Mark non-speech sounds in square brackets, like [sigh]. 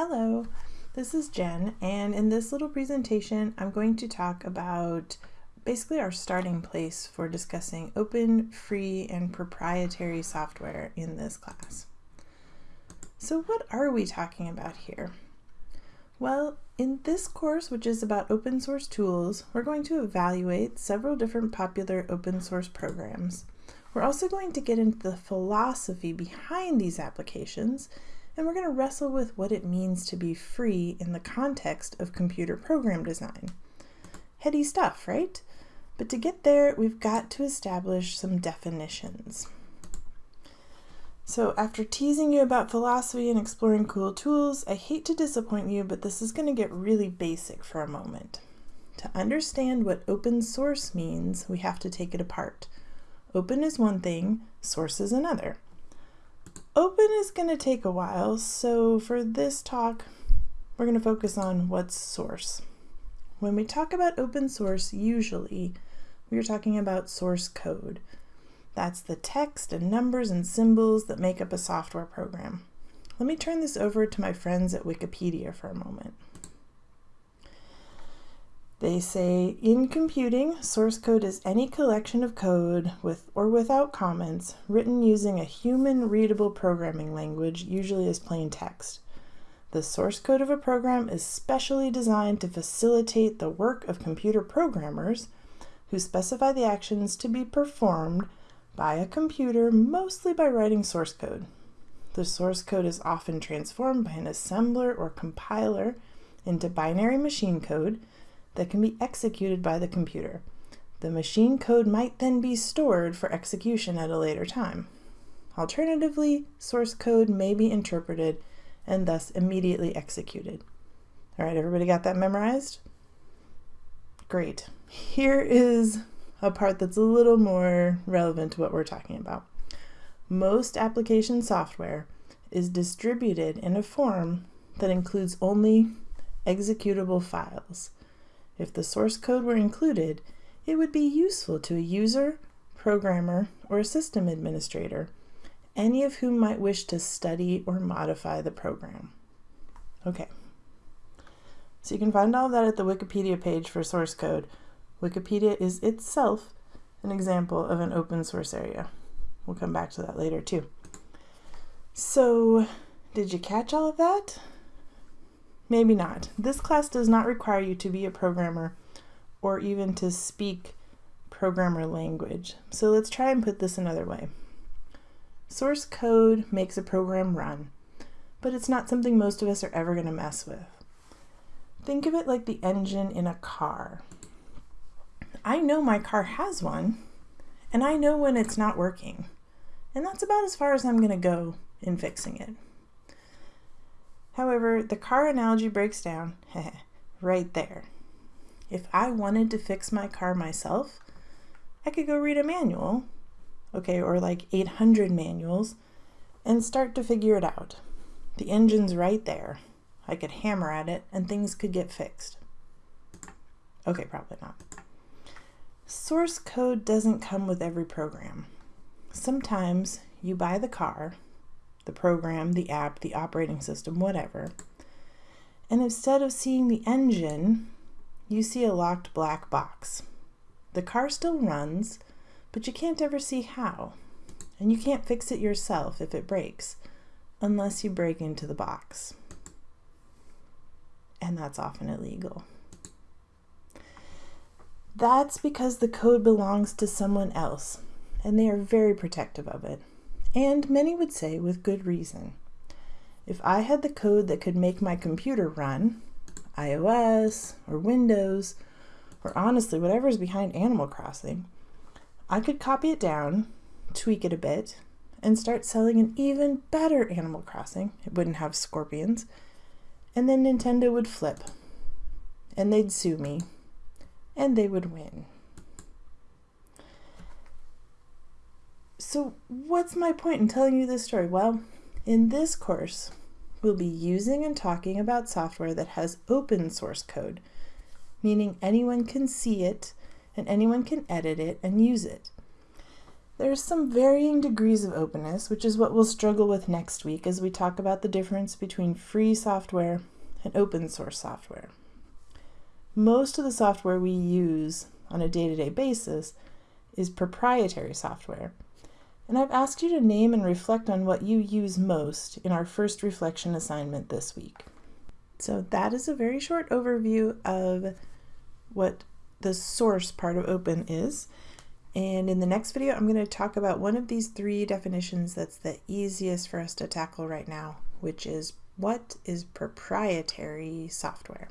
Hello, this is Jen, and in this little presentation, I'm going to talk about basically our starting place for discussing open, free, and proprietary software in this class. So what are we talking about here? Well, in this course, which is about open source tools, we're going to evaluate several different popular open source programs. We're also going to get into the philosophy behind these applications and we're going to wrestle with what it means to be free in the context of computer program design. Heady stuff, right? But to get there, we've got to establish some definitions. So after teasing you about philosophy and exploring cool tools, I hate to disappoint you, but this is going to get really basic for a moment. To understand what open source means, we have to take it apart. Open is one thing, source is another. Open is going to take a while, so for this talk, we're going to focus on what's source. When we talk about open source, usually we are talking about source code. That's the text and numbers and symbols that make up a software program. Let me turn this over to my friends at Wikipedia for a moment. They say, in computing, source code is any collection of code, with or without comments, written using a human-readable programming language, usually as plain text. The source code of a program is specially designed to facilitate the work of computer programmers who specify the actions to be performed by a computer mostly by writing source code. The source code is often transformed by an assembler or compiler into binary machine code that can be executed by the computer. The machine code might then be stored for execution at a later time. Alternatively, source code may be interpreted and thus immediately executed. All right, everybody got that memorized? Great. Here is a part that's a little more relevant to what we're talking about. Most application software is distributed in a form that includes only executable files. If the source code were included, it would be useful to a user, programmer, or a system administrator, any of whom might wish to study or modify the program. Okay, so you can find all that at the Wikipedia page for source code. Wikipedia is itself an example of an open source area. We'll come back to that later too. So, did you catch all of that? Maybe not. This class does not require you to be a programmer or even to speak programmer language. So let's try and put this another way. Source code makes a program run, but it's not something most of us are ever going to mess with. Think of it like the engine in a car. I know my car has one, and I know when it's not working. And that's about as far as I'm going to go in fixing it. However, the car analogy breaks down [laughs] right there. If I wanted to fix my car myself, I could go read a manual, okay, or like 800 manuals, and start to figure it out. The engine's right there. I could hammer at it and things could get fixed. Okay, probably not. Source code doesn't come with every program. Sometimes you buy the car the program, the app, the operating system, whatever. And instead of seeing the engine, you see a locked black box. The car still runs, but you can't ever see how. And you can't fix it yourself if it breaks, unless you break into the box. And that's often illegal. That's because the code belongs to someone else, and they are very protective of it and many would say with good reason. If I had the code that could make my computer run, iOS or Windows, or honestly whatever is behind Animal Crossing, I could copy it down, tweak it a bit, and start selling an even better Animal Crossing. It wouldn't have scorpions. And then Nintendo would flip. And they'd sue me. And they would win. So what's my point in telling you this story? Well, in this course, we'll be using and talking about software that has open source code, meaning anyone can see it and anyone can edit it and use it. There's some varying degrees of openness, which is what we'll struggle with next week as we talk about the difference between free software and open source software. Most of the software we use on a day-to-day -day basis is proprietary software. And I've asked you to name and reflect on what you use most in our first reflection assignment this week. So that is a very short overview of what the source part of open is. And in the next video, I'm going to talk about one of these three definitions that's the easiest for us to tackle right now, which is what is proprietary software?